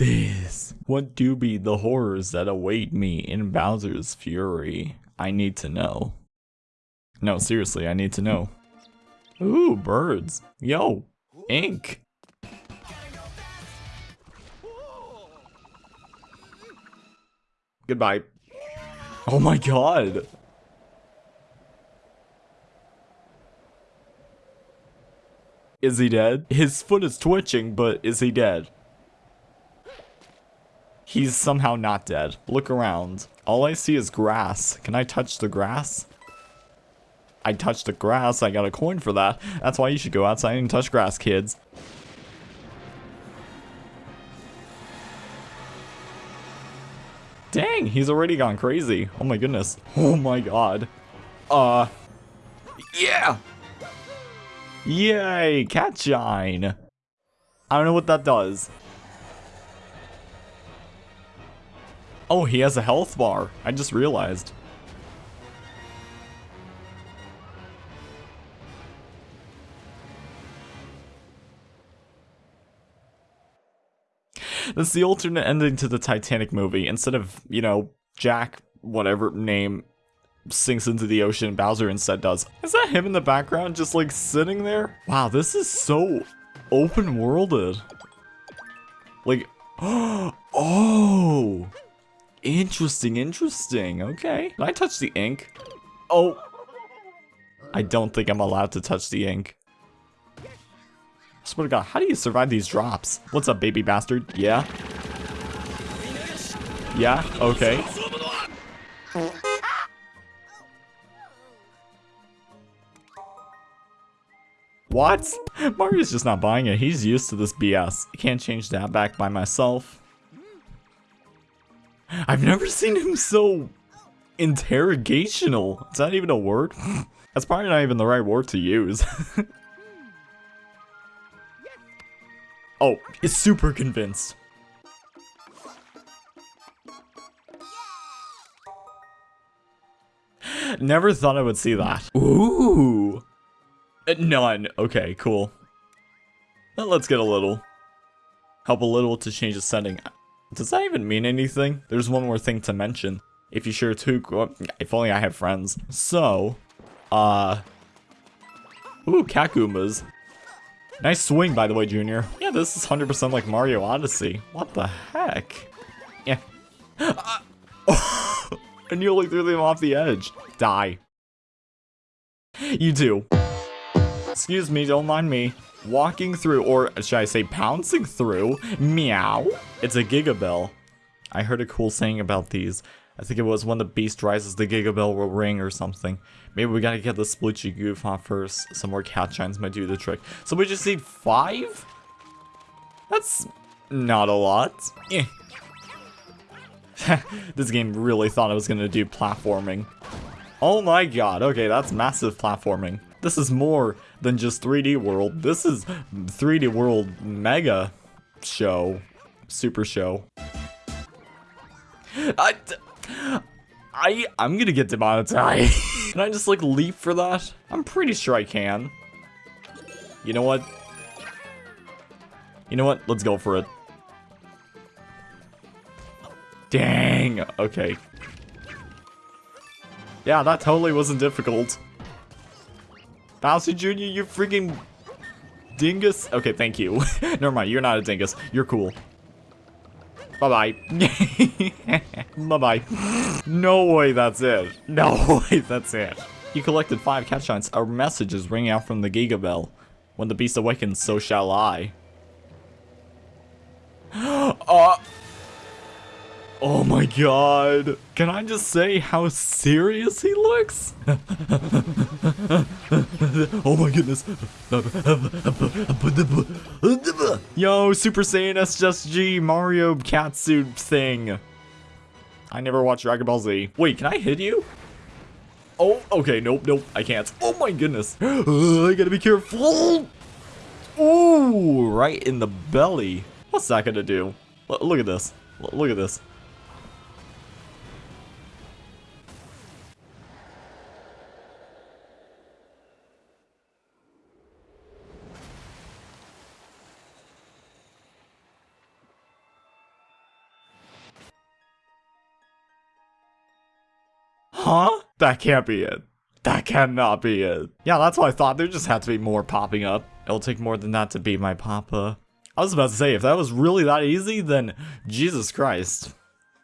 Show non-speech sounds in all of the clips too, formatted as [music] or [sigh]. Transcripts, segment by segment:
this? What do be the horrors that await me in Bowser's Fury? I need to know. No, seriously, I need to know. Ooh, birds. Yo, ink. Goodbye. Oh my god. Is he dead? His foot is twitching, but is he dead? He's somehow not dead. Look around. All I see is grass. Can I touch the grass? I touched the grass. I got a coin for that. That's why you should go outside and touch grass, kids. Dang, he's already gone crazy. Oh my goodness. Oh my god. Uh, yeah. Yay, cat shine. I don't know what that does. Oh, he has a health bar. I just realized. That's the alternate ending to the Titanic movie. Instead of, you know, Jack, whatever name, sinks into the ocean, Bowser instead does. Is that him in the background just like sitting there? Wow, this is so open worlded. Like, [gasps] oh, interesting, interesting. Okay. Can I touch the ink? Oh, I don't think I'm allowed to touch the ink. I swear to god, how do you survive these drops? What's up, baby bastard? Yeah? Yeah? Okay. What? Mario's just not buying it. He's used to this BS. Can't change that back by myself. I've never seen him so interrogational. Is that even a word? [laughs] That's probably not even the right word to use. [laughs] oh, he's super convinced. Never thought I would see that. Ooh. Uh, none. Okay, cool. Let's get a little. Help a little to change the setting. Does that even mean anything? There's one more thing to mention. If you share two, if only I have friends. So, uh, ooh, Goombas. Nice swing, by the way, Junior. Yeah, this is 100% like Mario Odyssey. What the heck? Yeah. Uh, oh, I nearly threw them off the edge. Die. You too. Excuse me, don't mind me. Walking through, or should I say pouncing through, meow. It's a Gigabell. I heard a cool saying about these. I think it was when the beast rises, the Gigabell will ring or something. Maybe we gotta get the Splitchy Goof off first. Some more cat shines might do the trick. So we just need five? That's not a lot. Eh. [laughs] this game really thought I was gonna do platforming. Oh my god, okay, that's massive platforming. This is more than just 3D World. This is 3D World Mega Show. Super Show. I, I, I'm gonna get demonetized. [laughs] can I just like leap for that? I'm pretty sure I can. You know what? You know what? Let's go for it. Dang. Okay. Yeah, that totally wasn't difficult. Bowser Jr., you freaking dingus. Okay, thank you. [laughs] Never mind, you're not a dingus. You're cool. Bye-bye. [laughs] Bye-bye. No way that's it. No [laughs] way that's it. You collected five cat shines. Our message is ringing out from the Gigabell. When the beast awakens, so shall I. [gasps] uh... Oh my god. Can I just say how serious he looks? [laughs] oh my goodness. Yo, Super Saiyan SSG Mario catsuit thing. I never watched Dragon Ball Z. Wait, can I hit you? Oh, okay, nope, nope, I can't. Oh my goodness. [gasps] I gotta be careful. Ooh, right in the belly. What's that gonna do? L look at this. L look at this. Huh? That can't be it. That cannot be it. Yeah, that's what I thought. There just had to be more popping up. It'll take more than that to beat my papa. I was about to say, if that was really that easy, then Jesus Christ.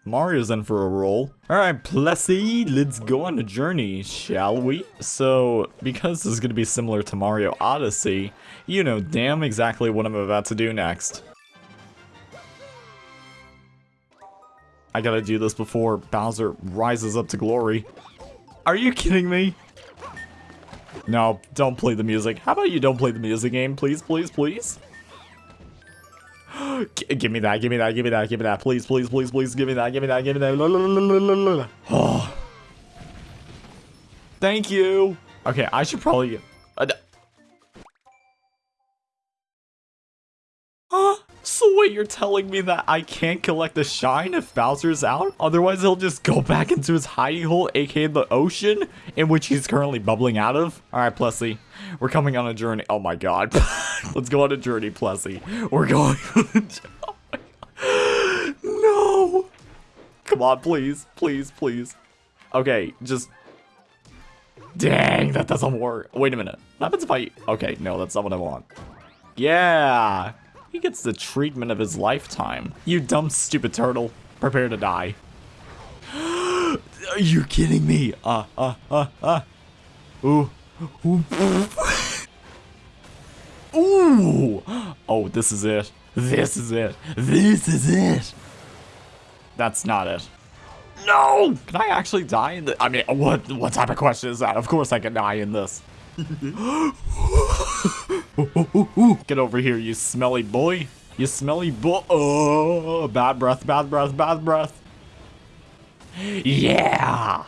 Mario's in for a roll. Alright, Plessie, let's go on a journey, shall we? So, because this is going to be similar to Mario Odyssey, you know damn exactly what I'm about to do next. I gotta do this before Bowser rises up to glory. Are you kidding me? No, don't play the music. How about you don't play the music game, please, please, please? [gasps] give me that, give me that, give me that, give me that. Please, please, please, please, give me that, give me that, give me that. [sighs] Thank you. Okay, I should probably... You're telling me that I can't collect the shine if Bowser's out? Otherwise, he'll just go [laughs] back into his hiding hole, aka the ocean, in which he's currently bubbling out of? Alright, Plessie, we're coming on a journey. Oh my god. [laughs] Let's go on a journey, Plessie. We're going [laughs] [gasps] No! Come on, please, please, please. Okay, just... Dang, that doesn't work. Wait a minute. What happens if I... Okay, no, that's not what I want. Yeah! He gets the treatment of his lifetime. You dumb, stupid turtle. Prepare to die. [gasps] Are you kidding me? Uh, uh, uh, uh. Ooh. Ooh. [laughs] Ooh. Oh, this is it. This is it. This is it. That's not it. No! Can I actually die in the- I mean, what what type of question is that? Of course I can die in this. [laughs] Get over here, you smelly boy. You smelly boy. Oh, bad breath, bad breath, bad breath. Yeah!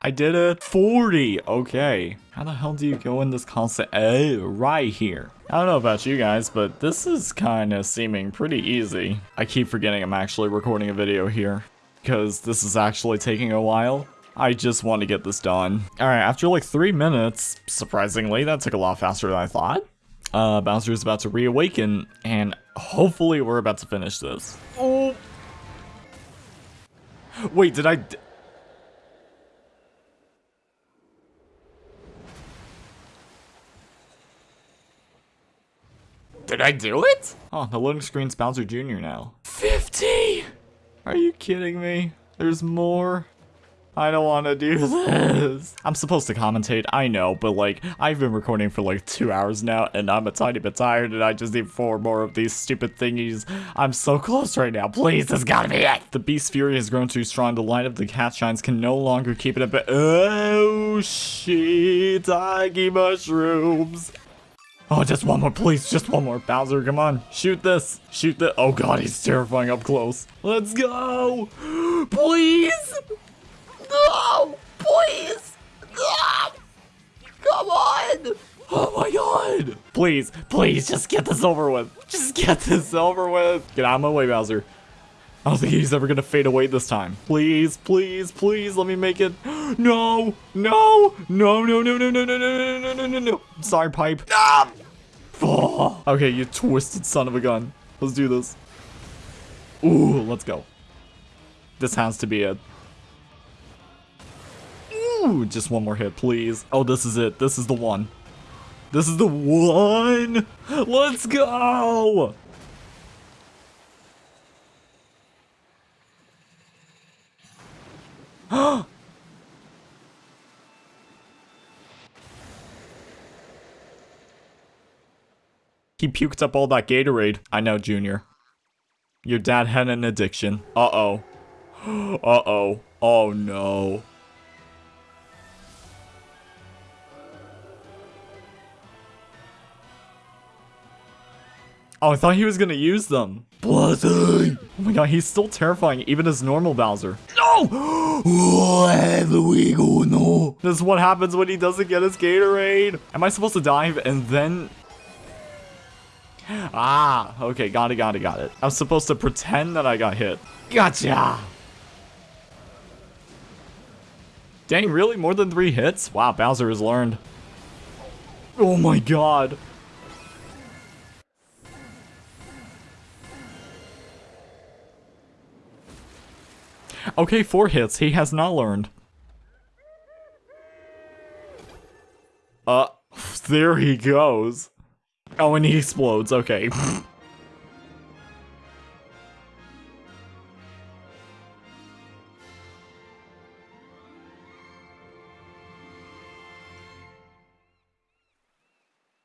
I did it. 40. Okay. How the hell do you go in this constant? Oh, eh? right here. I don't know about you guys, but this is kind of seeming pretty easy. I keep forgetting I'm actually recording a video here because this is actually taking a while. I just want to get this done. Alright, after like three minutes, surprisingly, that took a lot faster than I thought. Uh, Bowser's about to reawaken, and hopefully we're about to finish this. Oh! Wait, did I... Did I do it? Oh, the loading screen's Bowser Jr. now. 50! Are you kidding me? There's more? I don't want to do [laughs] this. I'm supposed to commentate, I know, but like, I've been recording for like two hours now, and I'm a tiny bit tired, and I just need four more of these stupid thingies. I'm so close right now. Please, this gotta be it. The Beast Fury has grown too strong. The light of the cat shines can no longer keep it up. Oh, shit! shiitake mushrooms. Oh, just one more, please. Just one more. Bowser, come on. Shoot this. Shoot the- Oh god, he's terrifying up close. Let's go. [gasps] Please. No! Please! No! Come on! Oh my god! Please, please, just get this over with. Just get this over with. Get out of my way, Bowser. I don't think he's ever gonna fade away this time. Please, please, please, let me make it. No, no, no, no, no, no, no, no, no, no, no, no, no, no. Sorry, pipe. Ah! Oh. Okay, you twisted son of a gun. Let's do this. Ooh, let's go. This has to be it. Ooh, just one more hit, please. Oh, this is it. This is the one. This is the one. Let's go. [gasps] he puked up all that Gatorade. I know, Junior. Your dad had an addiction. Uh-oh. [gasps] Uh-oh. Oh, no. Oh, I thought he was gonna use them. Bloody! Oh my god, he's still terrifying, even as normal Bowser. No! Wherever we go, no. This is what happens when he doesn't get his Gatorade. Am I supposed to dive and then... Ah, okay, got it, got it, got it. I was supposed to pretend that I got hit. Gotcha! Dang, really? More than three hits? Wow, Bowser has learned. Oh my god. Okay, four hits. He has not learned. Uh, there he goes. Oh, and he explodes. Okay.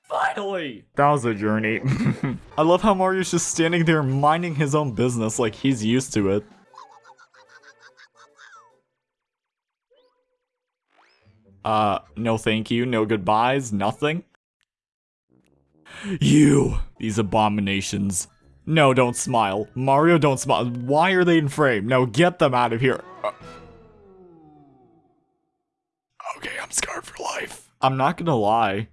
Finally! That was a journey. [laughs] I love how Mario's just standing there minding his own business like he's used to it. Uh, no thank you, no goodbyes, nothing. You! These abominations. No, don't smile. Mario, don't smile. Why are they in frame? No, get them out of here. Uh, okay, I'm scarred for life. I'm not gonna lie.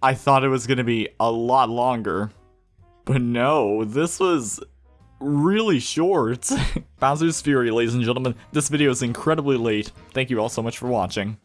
I thought it was gonna be a lot longer. But no, this was really short. [laughs] Bowser's Fury, ladies and gentlemen. This video is incredibly late. Thank you all so much for watching.